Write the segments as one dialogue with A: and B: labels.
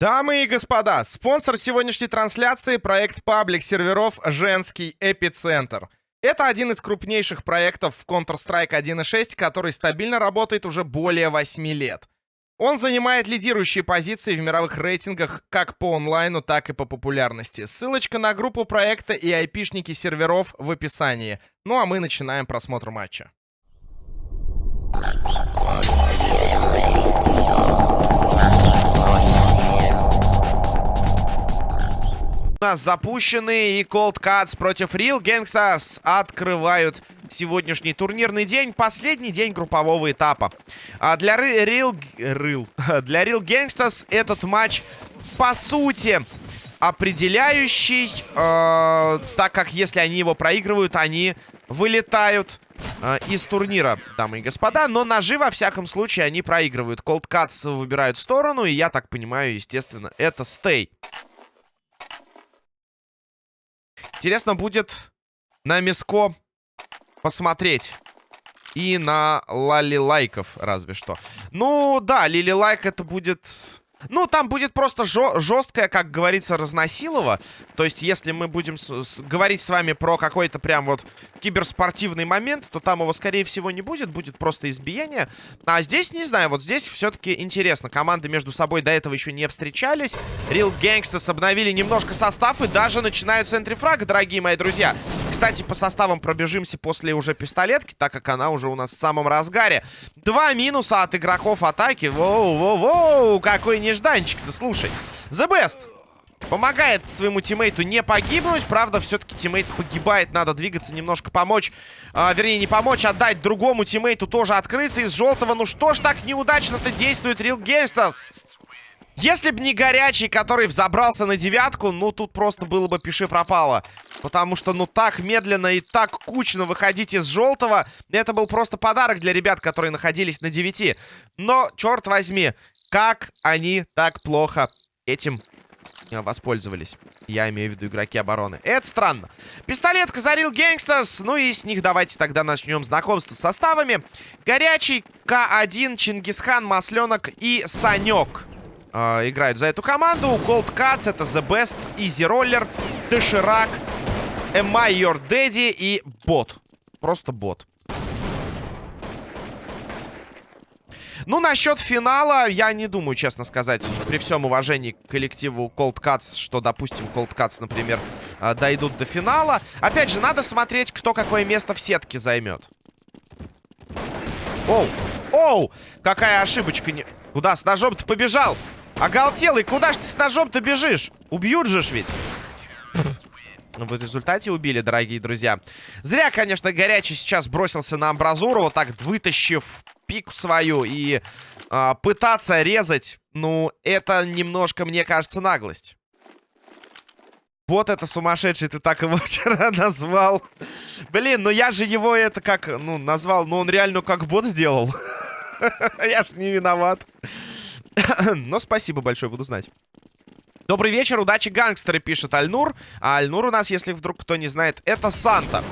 A: Дамы и господа, спонсор сегодняшней трансляции — проект паблик серверов «Женский эпицентр». Это один из крупнейших проектов в Counter-Strike 1.6, который стабильно работает уже более 8 лет. Он занимает лидирующие позиции в мировых рейтингах как по онлайну, так и по популярности. Ссылочка на группу проекта и айпишники серверов в описании. Ну а мы начинаем просмотр матча. У нас запущены и Cold Cuts против Real Gangsters открывают сегодняшний турнирный день. Последний день группового этапа. А для Real, Real, для Real Gangsters этот матч, по сути, определяющий, э, так как если они его проигрывают, они вылетают э, из турнира, дамы и господа. Но ножи, во всяком случае, они проигрывают. Cold Cuts выбирают сторону, и я так понимаю, естественно, это стей. Интересно будет на Миско посмотреть. И на Лали Лайков, разве что. Ну, да, Лили Лайк это будет ну, там будет просто жесткое, как говорится, разносилово. То есть, если мы будем с с говорить с вами про какой-то прям вот киберспортивный момент, то там его, скорее всего, не будет. Будет просто избиение. А здесь, не знаю, вот здесь все-таки интересно. Команды между собой до этого еще не встречались. Real Gangsters обновили немножко состав и даже начинают с entry frag, дорогие мои друзья. Кстати, по составам пробежимся после уже пистолетки, так как она уже у нас в самом разгаре. Два минуса от игроков атаки. Воу-воу-воу, какой нежданчик-то, слушай. The Best помогает своему тиммейту не погибнуть. Правда, все-таки тиммейт погибает. Надо двигаться, немножко помочь. А, вернее, не помочь, а дать другому тиммейту тоже открыться из желтого. Ну что ж так неудачно-то действует Real Gangsters? Если бы не горячий, который взобрался на девятку, ну тут просто было бы пиши пропало. Потому что, ну, так медленно и так кучно выходить из желтого, это был просто подарок для ребят, которые находились на девяти. Но, черт возьми, как они так плохо этим э, воспользовались. Я имею в виду игроки обороны. Это странно. Пистолетка зарил Гэнгстас. Ну и с них давайте тогда начнем знакомство с составами. Горячий, К1, Чингисхан, Масленок и Санек э, играют за эту команду. Cold Cuts это The Best, Easy Roller, Доширак, Am I и бот. Просто бот. Ну, насчет финала, я не думаю, честно сказать, при всем уважении к коллективу Cold Cuts, что, допустим, Cold Cuts, например, э, дойдут до финала. Опять же, надо смотреть, кто какое место в сетке займет. Оу, оу, какая ошибочка. Не... Куда с ножом-то побежал? Оголтелый, куда ж ты с ножом-то бежишь? Убьют же ж ведь. В результате убили, дорогие друзья. Зря, конечно, Горячий сейчас бросился на амбразуру, вот так вытащив пику свою и э, пытаться резать. Ну, это немножко, мне кажется, наглость. Вот это сумасшедший, ты так его вчера назвал. Блин, ну я же его это как, ну, назвал, ну он реально как бот сделал. Я ж не виноват. Но спасибо большое, буду знать. Добрый вечер, удачи, гангстеры, пишет Альнур. А Альнур у нас, если вдруг кто не знает, это Санта,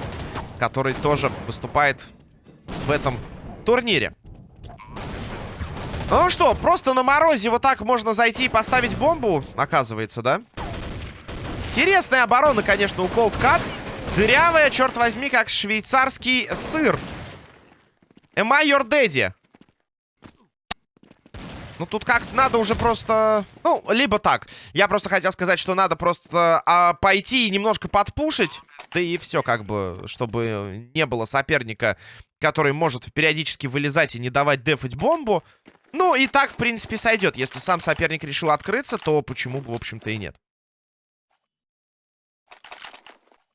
A: который тоже выступает в этом турнире. Ну что, просто на морозе вот так можно зайти и поставить бомбу, оказывается, да? Интересная оборона, конечно, у Cold Cuts. Дырявая, черт возьми, как швейцарский сыр. Am I your daddy? Ну, тут как-то надо уже просто... Ну, либо так. Я просто хотел сказать, что надо просто а, пойти и немножко подпушить. Да и все, как бы, чтобы не было соперника, который может периодически вылезать и не давать дефать бомбу. Ну, и так, в принципе, сойдет. Если сам соперник решил открыться, то почему бы, в общем-то, и нет.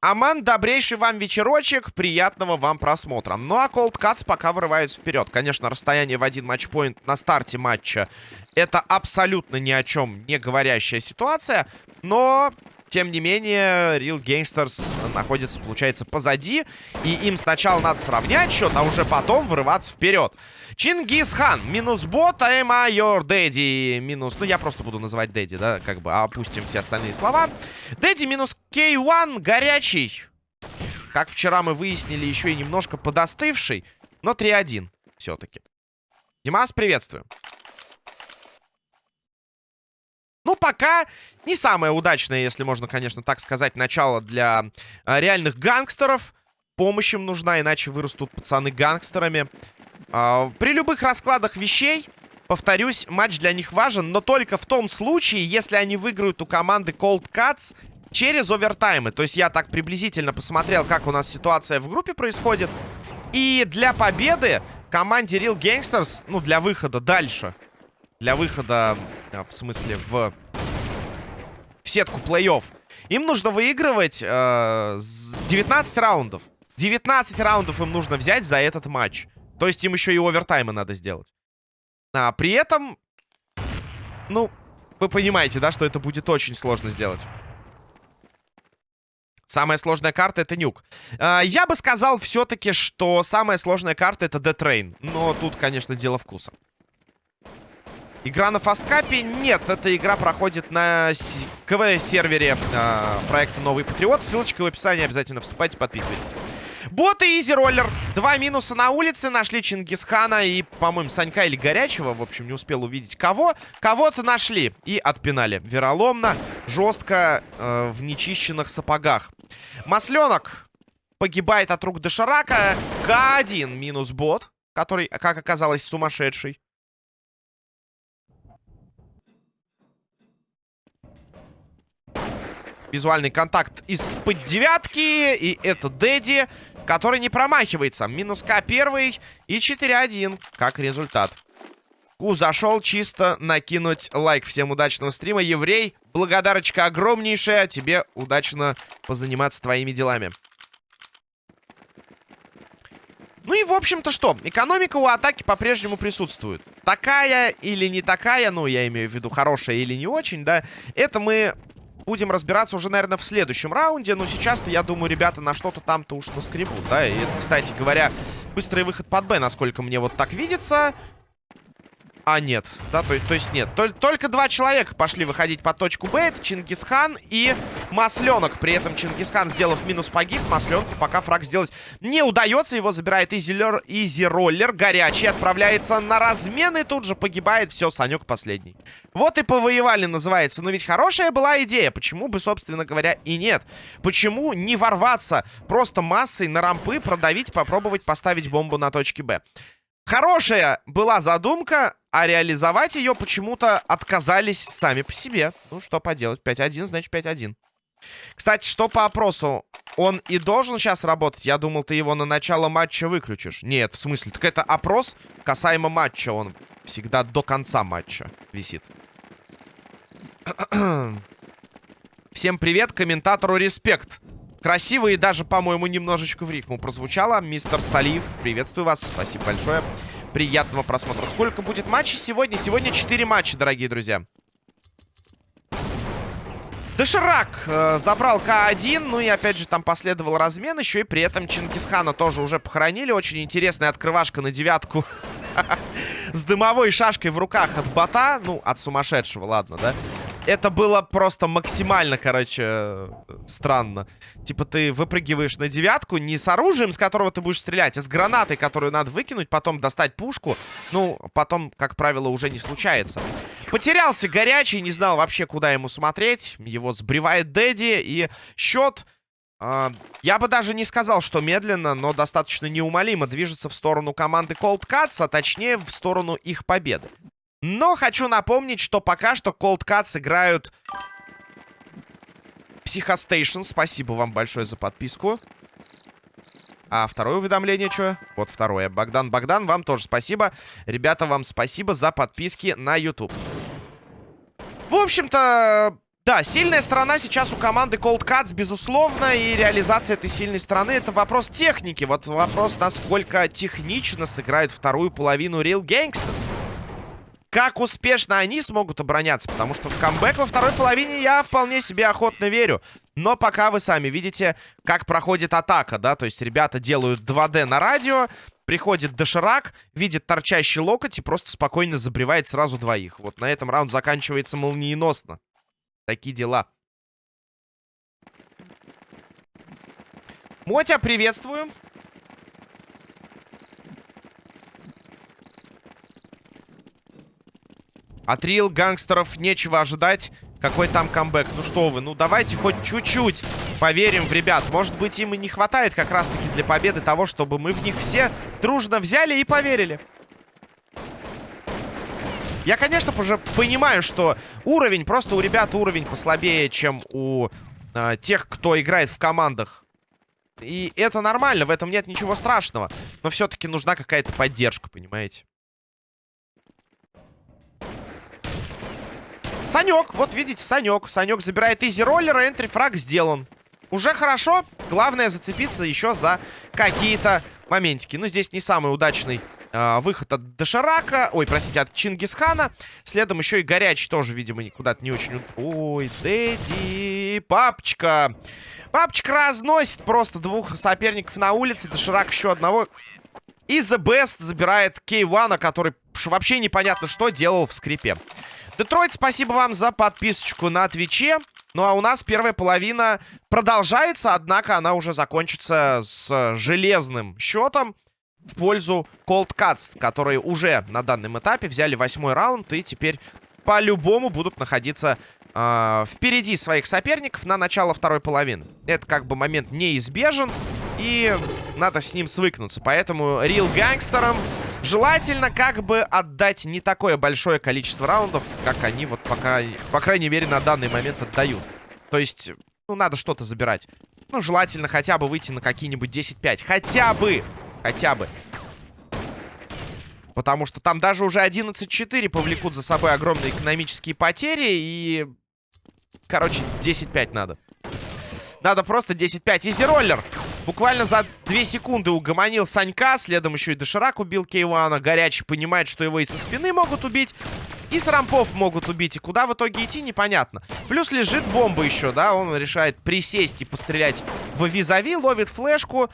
A: Аман, добрейший вам вечерочек, приятного вам просмотра. Ну а Cold Cuts пока вырываются вперед. Конечно, расстояние в один матчпоинт на старте матча это абсолютно ни о чем не говорящая ситуация. Но, тем не менее, Real Gangsters находится, получается, позади. И им сначала надо сравнять счет, а уже потом вырываться вперед. Чингисхан, минус бот, am I your daddy, минус... Ну, я просто буду называть дэдди, да, как бы опустим все остальные слова. Дэдди минус K1, горячий. Как вчера мы выяснили, еще и немножко подостывший, но 3-1 все-таки. Димас, приветствую. Но пока не самое удачное, если можно, конечно, так сказать, начало для а, реальных гангстеров. Помощь им нужна, иначе вырастут пацаны гангстерами. А, при любых раскладах вещей, повторюсь, матч для них важен, но только в том случае, если они выиграют у команды Cold Cuts через овертаймы. То есть я так приблизительно посмотрел, как у нас ситуация в группе происходит. И для победы команде Real Gangsters, ну, для выхода дальше, для выхода, в смысле, в, в сетку плей-офф, им нужно выигрывать э, 19 раундов. 19 раундов им нужно взять за этот матч. То есть им еще и овертаймы надо сделать. А при этом, ну, вы понимаете, да, что это будет очень сложно сделать. Самая сложная карта это нюк. А, я бы сказал все-таки, что самая сложная карта это Train. Но тут, конечно, дело вкуса. Игра на фасткапе? Нет, эта игра проходит на КВ-сервере э, проекта Новый Патриот. Ссылочка в описании, обязательно вступайте, подписывайтесь. Боты Изи Роллер. Два минуса на улице. Нашли Чингисхана и, по-моему, Санька или Горячего. В общем, не успел увидеть кого. Кого-то нашли и отпинали. Вероломно, жестко, э, в нечищенных сапогах. Масленок погибает от рук Дошарака. К1 минус бот, который, как оказалось, сумасшедший. Визуальный контакт из-под девятки. И это Дэдди, который не промахивается. Минус К первый и 4-1 как результат. Ку зашел чисто накинуть лайк. Всем удачного стрима. Еврей, благодарочка огромнейшая. Тебе удачно позаниматься твоими делами. Ну и, в общем-то, что? Экономика у атаки по-прежнему присутствует. Такая или не такая, ну, я имею в виду хорошая или не очень, да, это мы будем разбираться уже, наверное, в следующем раунде. Но сейчас-то, я думаю, ребята на что-то там-то уж наскребут, да. И это, кстати говоря, быстрый выход под Б, насколько мне вот так видится. А, нет. Да, то, то есть нет. Тол только два человека пошли выходить под точку Б. Это Чингисхан и Масленок. При этом Чингисхан, сделав минус, погиб. Масленку пока фраг сделать не удается. Его забирает Изилер, Изи Роллер. Горячий отправляется на размен и тут же погибает. Все, Санек последний. Вот и повоевали, называется. Но ведь хорошая была идея. Почему бы, собственно говоря, и нет? Почему не ворваться просто массой на рампы, продавить, попробовать поставить бомбу на точке Б? Хорошая была задумка, а реализовать ее почему-то отказались сами по себе. Ну, что поделать. 5-1, значит 5-1. Кстати, что по опросу? Он и должен сейчас работать? Я думал, ты его на начало матча выключишь. Нет, в смысле? Так это опрос касаемо матча. Он всегда до конца матча висит. Всем привет, комментатору респект. Красиво и даже, по-моему, немножечко в рифму прозвучало. Мистер Салив, приветствую вас. Спасибо большое. Приятного просмотра. Сколько будет матчей сегодня? Сегодня 4 матча, дорогие друзья. Доширак э, забрал К1, ну и опять же там последовал размен еще, и при этом Чингисхана тоже уже похоронили. Очень интересная открывашка на девятку с дымовой шашкой в руках от бота, ну, от сумасшедшего, ладно, да? Это было просто максимально, короче, странно. Типа ты выпрыгиваешь на девятку не с оружием, с которого ты будешь стрелять, а с гранатой, которую надо выкинуть, потом достать пушку. Ну, потом, как правило, уже не случается. Потерялся горячий, не знал вообще, куда ему смотреть. Его сбривает Дэдди, и счет... Э, я бы даже не сказал, что медленно, но достаточно неумолимо движется в сторону команды Cold Cuts, а точнее в сторону их победы. Но хочу напомнить, что пока что Cold Cuts играют Психостейшн. Спасибо вам большое за подписку. А второе уведомление что? Вот второе. Богдан, Богдан, вам тоже спасибо. Ребята, вам спасибо за подписки на YouTube. В общем-то, да, сильная сторона сейчас у команды Cold Cuts, безусловно, и реализация этой сильной стороны это вопрос техники. Вот вопрос, насколько технично сыграет вторую половину Real Gangsters как успешно они смогут обороняться. Потому что в камбэк во второй половине я вполне себе охотно верю. Но пока вы сами видите, как проходит атака, да. То есть ребята делают 2D на радио. Приходит доширак, видит торчащий локоть и просто спокойно забревает сразу двоих. Вот на этом раунд заканчивается молниеносно. Такие дела. Мотя, приветствую. От рил гангстеров нечего ожидать. Какой там камбэк? Ну что вы, ну давайте хоть чуть-чуть поверим в ребят. Может быть, им и не хватает как раз-таки для победы того, чтобы мы в них все дружно взяли и поверили. Я, конечно, уже понимаю, что уровень, просто у ребят уровень послабее, чем у э, тех, кто играет в командах. И это нормально, в этом нет ничего страшного. Но все-таки нужна какая-то поддержка, понимаете? Санек, вот видите, Санек. Санек забирает изи роллера, энтри фраг сделан. Уже хорошо. Главное зацепиться еще за какие-то моментики. Ну, здесь не самый удачный э, выход от Дошарака. Ой, простите, от Чингисхана. Следом еще и горячий тоже, видимо, куда-то не очень... Ой, Дэдди, папочка. Папочка разносит просто двух соперников на улице. Доширак еще одного. И The Best забирает K1, который вообще непонятно что делал в скрипе. Детройт, спасибо вам за подписочку на Твиче. Ну, а у нас первая половина продолжается, однако она уже закончится с железным счетом в пользу Cold Cuts, которые уже на данном этапе взяли восьмой раунд и теперь по-любому будут находиться э, впереди своих соперников на начало второй половины. Это как бы момент неизбежен, и надо с ним свыкнуться. Поэтому Real Гангстерам желательно как бы отдать не такое большое количество раундов, как они вот пока, по крайней мере, на данный момент отдают. То есть, ну, надо что-то забирать. Ну, желательно хотя бы выйти на какие-нибудь 10-5. Хотя бы! Хотя бы. Потому что там даже уже 11-4 повлекут за собой огромные экономические потери. И, короче, 10-5 надо. Надо просто 10-5. Изи-роллер. Буквально за 2 секунды угомонил Санька. Следом еще и Доширак убил Кейвана. Горячий понимает, что его и со спины могут убить. И с рампов могут убить. И куда в итоге идти, непонятно. Плюс лежит бомба еще, да. Он решает присесть и пострелять в визави. Ловит флешку.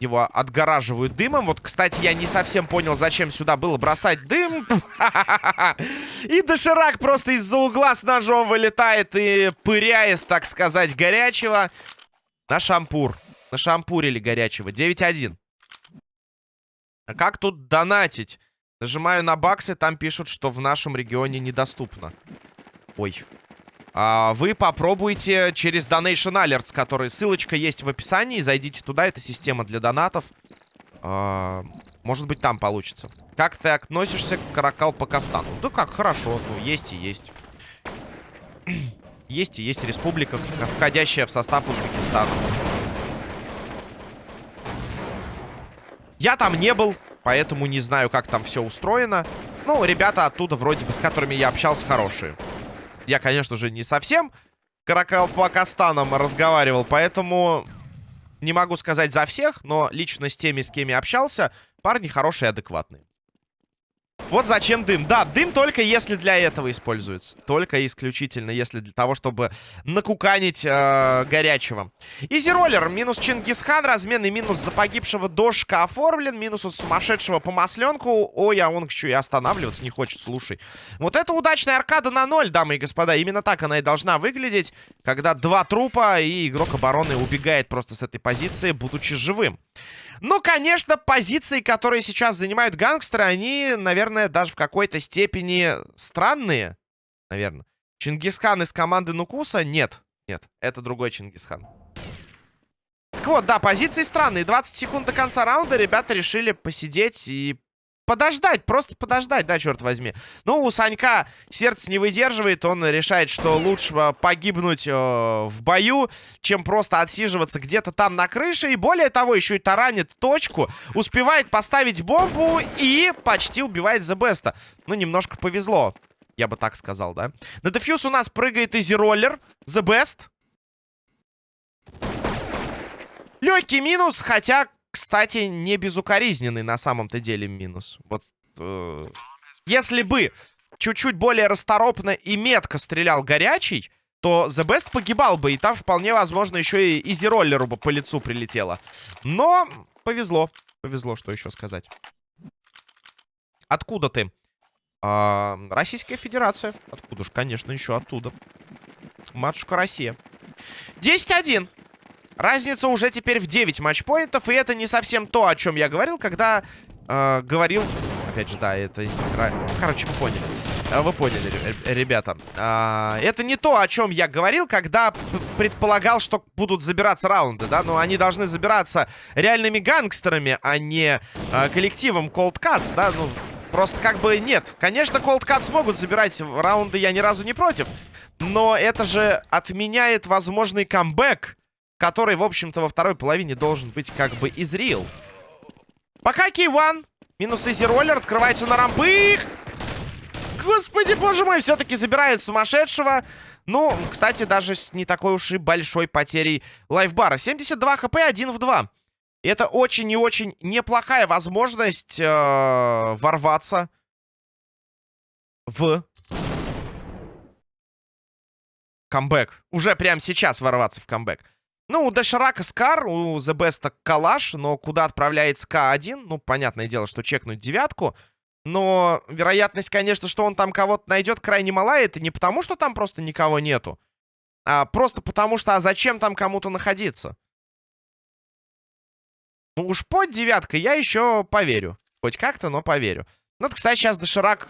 A: Его отгораживают дымом. Вот, кстати, я не совсем понял, зачем сюда было бросать дым. И доширак просто из-за угла с ножом вылетает и пыряет, так сказать, горячего. На шампур. На шампурили горячего. 9-1. А как тут донатить? Нажимаю на баксы, там пишут, что в нашем регионе недоступно. Ой. А, вы попробуйте через Donation Alerts, который ссылочка есть в описании. Зайдите туда, это система для донатов. А, может быть, там получится. Как ты относишься к Каракал Пакистану? Да как, хорошо. Ну, есть и есть. Есть и есть республика, входящая в состав Узбекистана. Я там не был, поэтому не знаю, как там все устроено. Ну, ребята оттуда, вроде бы, с которыми я общался, хорошие. Я, конечно же, не совсем Каракалпакастаном разговаривал, поэтому не могу сказать за всех, но лично с теми, с кем я общался, парни хорошие и адекватные. Вот зачем дым. Да, дым только если для этого используется. Только исключительно если для того, чтобы накуканить э, горячего. Изироллер. Минус Чингисхан. Разменный минус за погибшего Дошка оформлен. Минус от сумасшедшего по масленку. Ой, а он еще и останавливаться не хочет, слушай. Вот это удачная аркада на ноль, дамы и господа. Именно так она и должна выглядеть. Когда два трупа и игрок обороны убегает просто с этой позиции, будучи живым. Ну, конечно, позиции, которые сейчас занимают гангстеры, они, наверное, даже в какой-то степени странные. Наверное. Чингисхан из команды Нукуса? Нет. Нет, это другой Чингисхан. Так вот, да, позиции странные. 20 секунд до конца раунда ребята решили посидеть и подождать, просто подождать, да, черт возьми. Ну, у Санька сердце не выдерживает, он решает, что лучше погибнуть э, в бою, чем просто отсиживаться где-то там на крыше. И более того, еще и таранит точку, успевает поставить бомбу и почти убивает Best. Ну, немножко повезло, я бы так сказал, да. На дефьюз у нас прыгает изи-роллер, The Best. Легкий минус, хотя кстати, не безукоризненный на самом-то деле минус. Вот, э, если бы чуть-чуть более расторопно и метко стрелял горячий, то The Best погибал бы. И там вполне возможно еще и изи-роллеру бы по лицу прилетело. Но повезло. Повезло, что еще сказать. Откуда ты? А, Российская Федерация. Откуда ж, конечно, еще оттуда. Матушка Россия. 10-1. Разница уже теперь в 9 матчпоинтов, и это не совсем то, о чем я говорил, когда э, говорил... Опять же, да, это... Короче, вы поняли. А, вы поняли, ребята. А, это не то, о чем я говорил, когда предполагал, что будут забираться раунды, да? Но они должны забираться реальными гангстерами, а не а, коллективом Cold Cuts, да? Ну, просто как бы нет. Конечно, Cold Cuts могут забирать раунды, я ни разу не против. Но это же отменяет возможный камбэк, который, в общем-то, во второй половине должен быть как бы из real. Пока Кей-1. Минус изи роллер. Открывается на рампы. Господи, боже мой, все-таки забирает сумасшедшего. Ну, кстати, даже с не такой уж и большой потерей лайфбара. 72 хп, 1 в 2. Это очень и очень неплохая возможность э, ворваться в камбэк. Уже прямо сейчас ворваться в камбэк. Ну, у Деширака Скар, у Best Калаш, но куда отправляется К1? Ну, понятное дело, что чекнуть девятку. Но вероятность, конечно, что он там кого-то найдет, крайне мала. Это не потому, что там просто никого нету. А просто потому, что а зачем там кому-то находиться? Ну уж под девяткой я еще поверю. Хоть как-то, но поверю. Ну, кстати, сейчас Доширак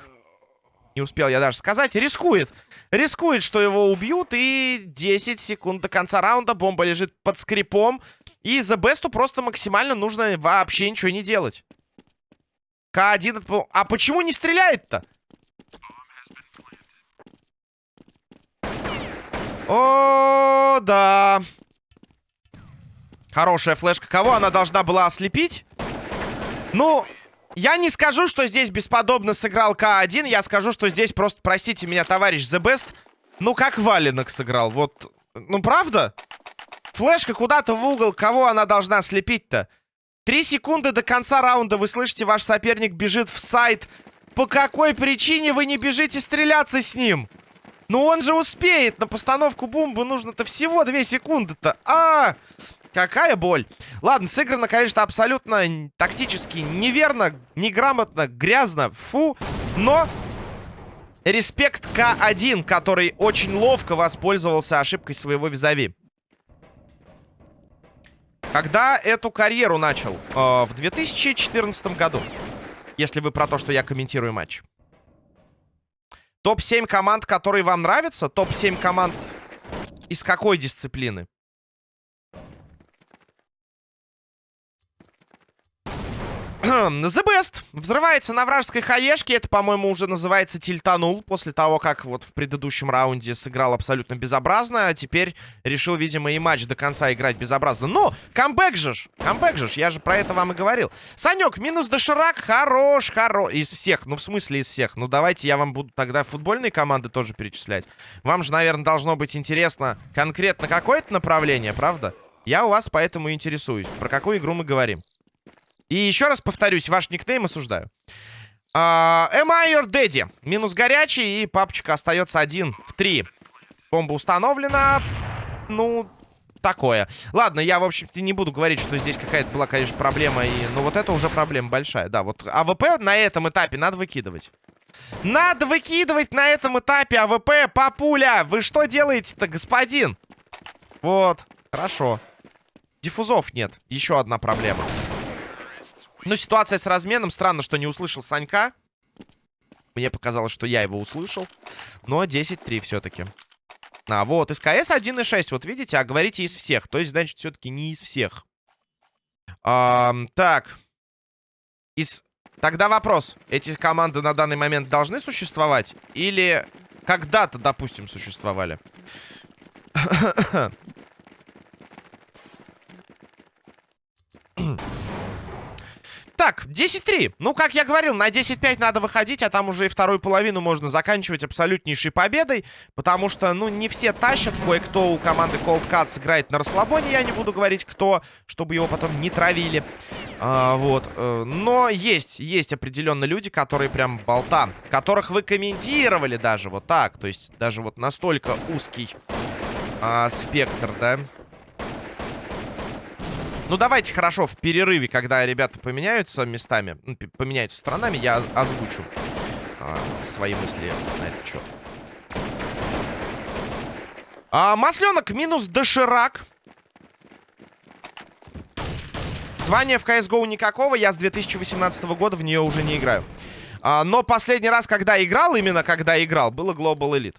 A: не успел я даже сказать. Рискует. Рискует, что его убьют. И 10 секунд до конца раунда. Бомба лежит под скрипом. И за Бесту просто максимально нужно вообще ничего не делать. К1... А почему не стреляет-то? О, да. Хорошая флешка. Кого она должна была ослепить? Ну, я не скажу, что здесь бесподобно сыграл К1. Я скажу, что здесь просто, простите меня, товарищ The Best, ну, как валенок сыграл. Вот, ну, правда? Флешка куда-то в угол. Кого она должна слепить-то? Три секунды до конца раунда. Вы слышите, ваш соперник бежит в сайт. По какой причине вы не бежите стреляться с ним? Ну, он же успеет. На постановку бомбы нужно-то всего две секунды-то. А, -а, -а! Какая боль. Ладно, сыграно, конечно, абсолютно тактически неверно, неграмотно, грязно, фу. Но респект К1, который очень ловко воспользовался ошибкой своего визави. Когда эту карьеру начал? Э, в 2014 году. Если вы про то, что я комментирую матч. Топ-7 команд, которые вам нравятся? Топ-7 команд из какой дисциплины? The Best взрывается на вражеской хаешке. Это, по-моему, уже называется тильтанул. После того, как вот в предыдущем раунде сыграл абсолютно безобразно. А теперь решил, видимо, и матч до конца играть безобразно. Но камбэк же ж! Камбэк же ж! Я же про это вам и говорил. Санек, минус доширак. Хорош, хорош. Из всех. Ну, в смысле из всех. Ну, давайте я вам буду тогда футбольные команды тоже перечислять. Вам же, наверное, должно быть интересно конкретно какое-то направление, правда? Я у вас поэтому интересуюсь. Про какую игру мы говорим? И еще раз повторюсь, ваш никнейм осуждаю. Uh, am I your daddy? Минус горячий, и папочка остается один в три. Бомба установлена. Ну, такое. Ладно, я, в общем-то, не буду говорить, что здесь какая-то была, конечно, проблема. И, ну, вот это уже проблема большая. Да, вот АВП на этом этапе надо выкидывать. Надо выкидывать на этом этапе АВП, папуля! Вы что делаете-то, господин? Вот, хорошо. Диффузов нет. Еще одна проблема. Ну, ситуация с разменом. Странно, что не услышал Санька. Мне показалось, что я его услышал. Но 10-3 все-таки. А, вот, СКС 1.6. Вот видите, а говорите из всех. То есть, значит, все-таки не из всех. А, так. Из... Тогда вопрос. Эти команды на данный момент должны существовать? Или когда-то, допустим, существовали? Так, 10-3. Ну, как я говорил, на 10-5 надо выходить, а там уже и вторую половину можно заканчивать абсолютнейшей победой. Потому что, ну, не все тащат. Кое-кто у команды Cold Cuts играет на расслабоне. Я не буду говорить, кто, чтобы его потом не травили. А, вот. Э, но есть, есть определенно люди, которые прям болта. Которых вы комментировали даже вот так. То есть даже вот настолько узкий а, спектр, да. Ну, давайте, хорошо, в перерыве, когда ребята поменяются местами, ну, поменяются сторонами, я озвучу а, свои мысли на этот счет. А, масленок минус доширак. Звания в CSGO никакого, я с 2018 года в нее уже не играю. А, но последний раз, когда играл, именно когда играл, было Global Elite.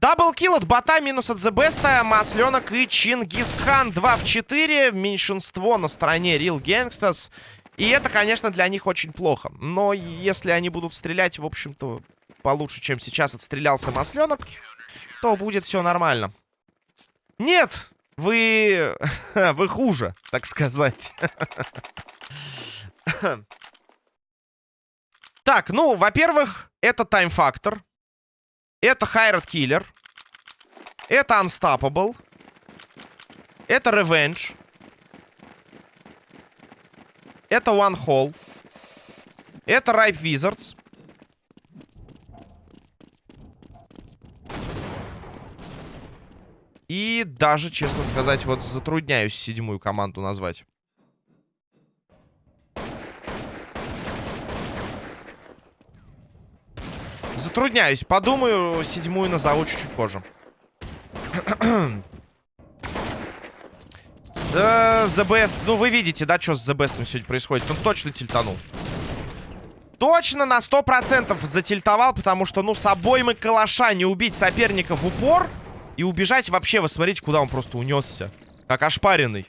A: Даблкил от бота, минус от The Масленок и Чингисхан 2 в 4. Меньшинство на стороне Real Gangsters. И это, конечно, для них очень плохо. Но если они будут стрелять, в общем-то, получше, чем сейчас отстрелялся Масленок, то будет все нормально. Нет! Вы... вы хуже, так сказать. так, ну, во-первых, это тайм-фактор. Это Хайрат Киллер. Это Unstoppable. Это Revenge. Это One Hole. Это Ripe Wizards. И даже, честно сказать, вот затрудняюсь седьмую команду назвать. Затрудняюсь. Подумаю, седьмую назову чуть-чуть позже. да, The Best. Ну, вы видите, да, что с The Best сегодня происходит? Он точно тильтанул. Точно на 100% затильтовал, потому что, ну, с обоймы калаша не убить соперника в упор и убежать вообще, вы смотрите, куда он просто унесся. Как ошпаренный.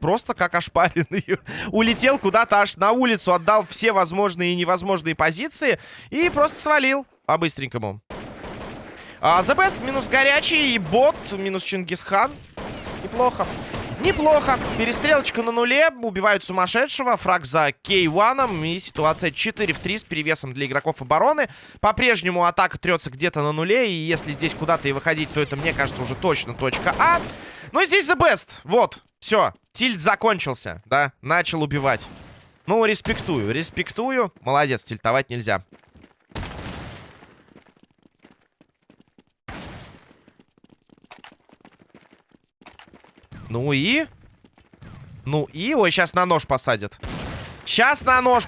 A: Просто как ошпаренный. Улетел куда-то аж на улицу, отдал все возможные и невозможные позиции и просто свалил по-быстренькому. А, The Best минус горячий и бот минус Чингисхан. Неплохо. Неплохо. Перестрелочка на нуле. Убивают сумасшедшего. Фраг за K1. И ситуация 4 в 3 с перевесом для игроков обороны. По-прежнему атака трется где-то на нуле. И если здесь куда-то и выходить, то это, мне кажется, уже точно точка А. Но здесь The Best. Вот. Все. Тильт закончился. Да. Начал убивать. Ну, респектую. Респектую. Молодец. Тильтовать нельзя. Ну и? Ну и? Ой, сейчас на нож посадят. Сейчас на нож.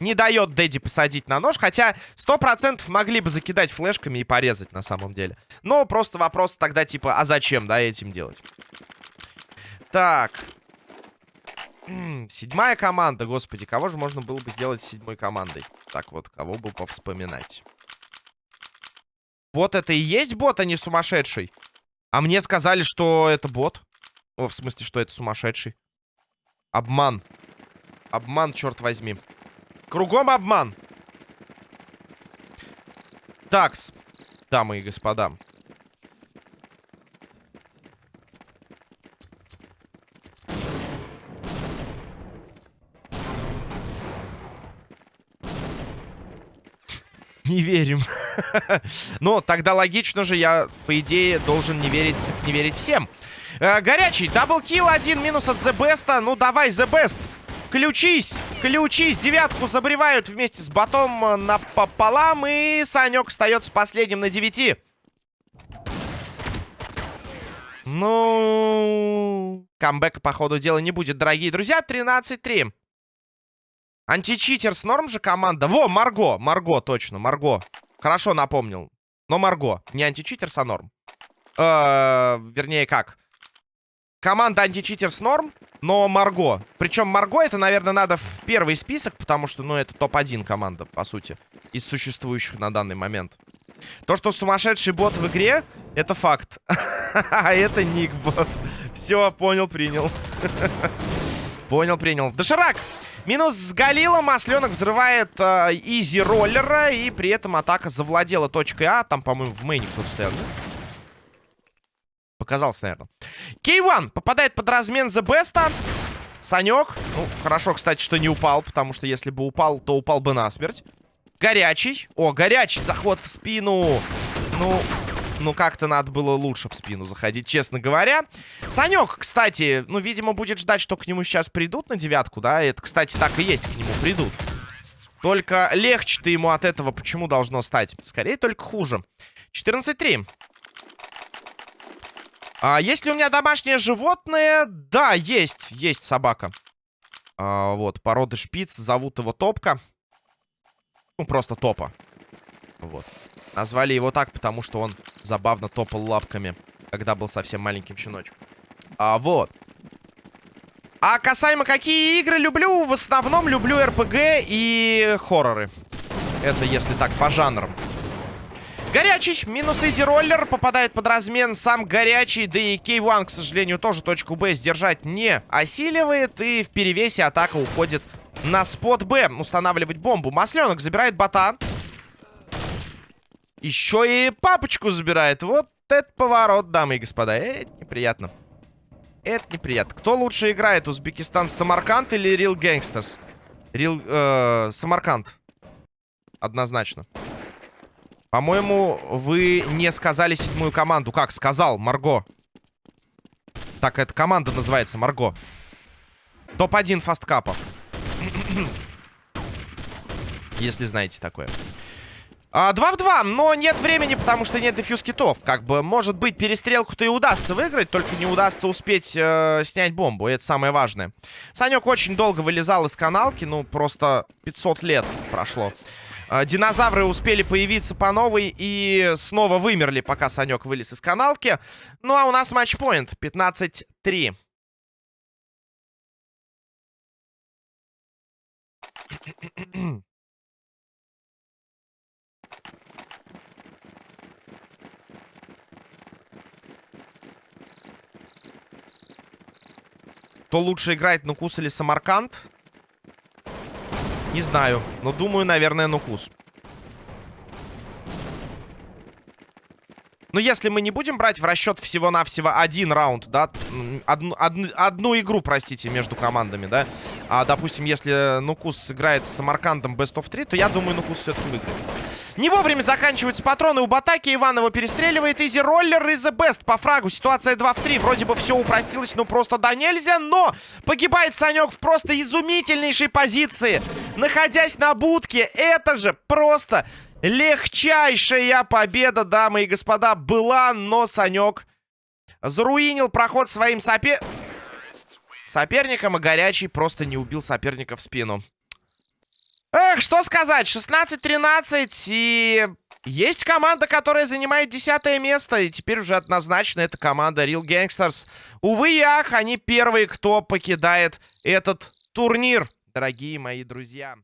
A: Не дает Дэдди посадить на нож. Хотя 100% могли бы закидать флешками и порезать на самом деле. Но просто вопрос тогда типа, а зачем, да, этим делать? Так. Седьмая команда, господи. Кого же можно было бы сделать седьмой командой? Так вот, кого бы повспоминать. Вот это и есть бот, а не сумасшедший. А мне сказали, что это бот. О, в смысле, что это сумасшедший. Обман. Обман, черт возьми. Кругом обман. Такс, дамы и господа. Не верим. Ну, тогда логично же, я, по идее, должен не верить, не верить всем. Э, горячий, даблкил, один минус от The Best. Ну, давай, The Best. Включись, включись, девятку забревают вместе с ботом э, напополам. И Санек остается последним на девяти. Ну, камбэка, по ходу дела, не будет, дорогие друзья. 13-3. Античитер с норм же команда. Во, Марго, Марго, точно, Марго. Хорошо напомнил. Но Марго. Не античитерс, а норм. Э -э, вернее, как? Команда античитерс норм, но Марго. Причем Марго это, наверное, надо в первый список, потому что, ну, это топ-1 команда, по сути, из существующих на данный момент. То, что сумасшедший бот в игре, это факт. А это ник бот. Все, понял, принял. Понял, принял. Доширак! Минус с Галилом. Масленок взрывает э, изи роллера. И при этом атака завладела точкой А. Там, по-моему, в мейне кто-то стоял. Показался, наверное. Кей-1 попадает под размен The Best. Санек. Ну, хорошо, кстати, что не упал. Потому что если бы упал, то упал бы насмерть. Горячий. О, горячий заход в спину. Ну, ну, как-то надо было лучше в спину заходить, честно говоря. Санек, кстати, ну, видимо, будет ждать, что к нему сейчас придут на девятку, да? Это, кстати, так и есть, к нему придут. Только легче-то ему от этого почему должно стать? Скорее, только хуже. 14-3. А есть ли у меня домашнее животное? Да, есть. Есть собака. А, вот, породы шпиц. Зовут его Топка. Ну, просто Топа. Вот. Назвали его так, потому что он забавно топал лапками, когда был совсем маленьким щеночком. А вот. А касаемо какие игры люблю, в основном люблю РПГ и хорроры. Это если так, по жанрам. Горячий, минус изи роллер, попадает под размен сам горячий, да и K1, к сожалению, тоже точку Б сдержать не осиливает, и в перевесе атака уходит на спот Б, устанавливать бомбу. Масленок забирает бота. Еще и папочку забирает, вот это поворот, дамы и господа, это неприятно. Это неприятно. Кто лучше играет, Узбекистан Самарканд или Real Gangsters? Real, э, Самарканд. Однозначно. По-моему, вы не сказали седьмую команду. Как? Сказал, Марго. Так, эта команда называется, Марго. Топ-1 фасткапа. Если знаете такое. А, 2 в 2, но нет времени, потому что нет дефьюз китов. Как бы, может быть, перестрелку-то и удастся выиграть, только не удастся успеть э, снять бомбу. Это самое важное. Санек очень долго вылезал из каналки, ну, просто 500 лет прошло. А, динозавры успели появиться по новой и снова вымерли, пока Санек вылез из каналки. Ну, а у нас матчпоинт 15-3. Кто лучше играет, Нукус или Самарканд? Не знаю, но думаю, наверное, Нукус. Но если мы не будем брать в расчет всего-навсего один раунд, да, одну, одну, одну игру, простите, между командами, да, а, допустим, если Нукус сыграет с Самаркандом Best of 3, то я думаю, Нукус все-таки выиграет. Не вовремя заканчиваются патроны у Батаки. Иван его перестреливает. Изи роллер из The Best по фрагу. Ситуация 2 в 3. Вроде бы все упростилось, но просто да нельзя. Но погибает Санек в просто изумительнейшей позиции. Находясь на будке. Это же просто легчайшая победа, дамы и господа, была. Но Санек заруинил проход своим сопе... соперником. И горячий просто не убил соперника в спину. Эх, что сказать, 16-13, и есть команда, которая занимает десятое место, и теперь уже однозначно это команда Real Gangsters. Увы и ах, они первые, кто покидает этот турнир, дорогие мои друзья.